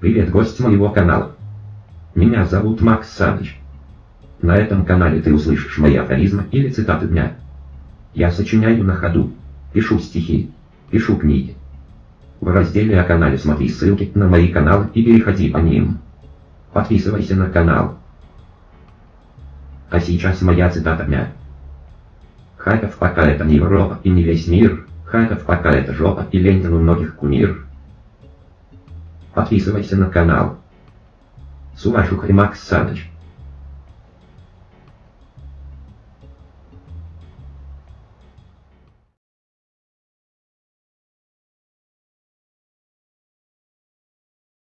Привет, гость моего канала. Меня зовут Макс Саныч. На этом канале ты услышишь мои афоризмы или цитаты дня. Я сочиняю на ходу, пишу стихи, пишу книги. В разделе о канале смотри ссылки на мои каналы и переходи по ним. Подписывайся на канал. А сейчас моя цитата дня. Харьков пока это не Европа и не весь мир, Харьков пока это жопа и Ленин у многих кумир. Подписывайся на канал. Сувашух и Макс Саныч.